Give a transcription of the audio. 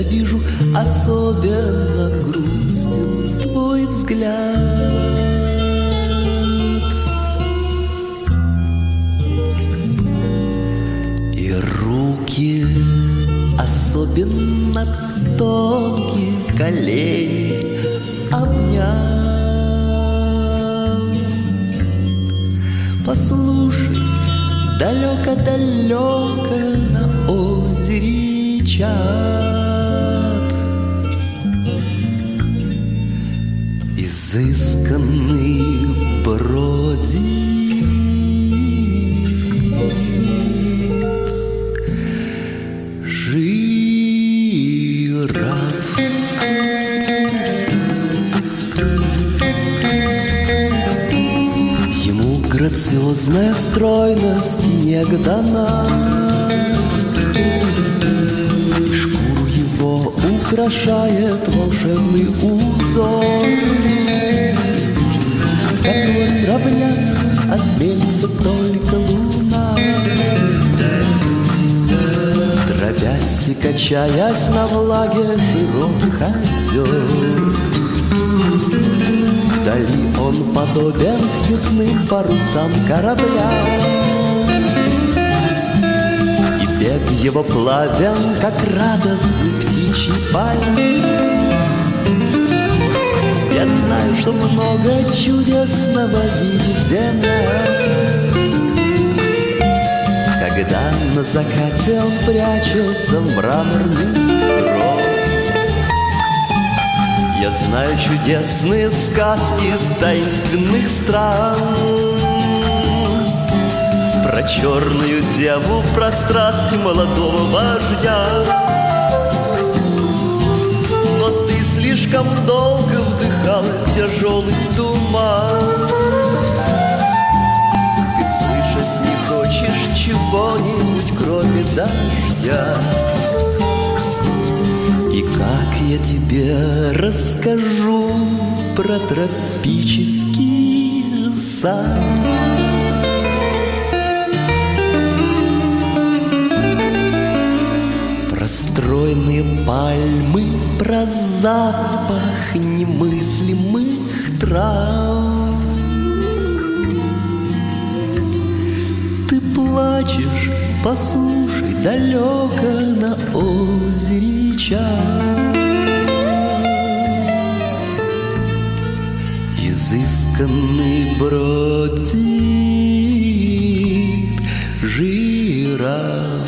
вижу, особенно грустен твой взгляд. И руки особенно тонкие колени обняв. Послушай, далеко-далеко на озере чат. Изысканный бродит жираф. Ему грациозная стройность не дана. Украшает волшебный узор и качаясь на влаге широких озер Вдали он подобен цветным парусам корабля. И бег его плавен, как радостный птичий полет Я знаю, что много чудесного видит земля На закате он прячется в мраморный гроб я знаю чудесные сказки таинственных стран. Про черную деву, про страсти молодого вождя. Но ты слишком долго вдыхала тяжелый туман дождя и как я тебе расскажу про тропический сад? Про стройные пальмы, про запах немыслимых трав. Ты плачешь, послушай, далеко на озере час. Изысканный бродит жираф.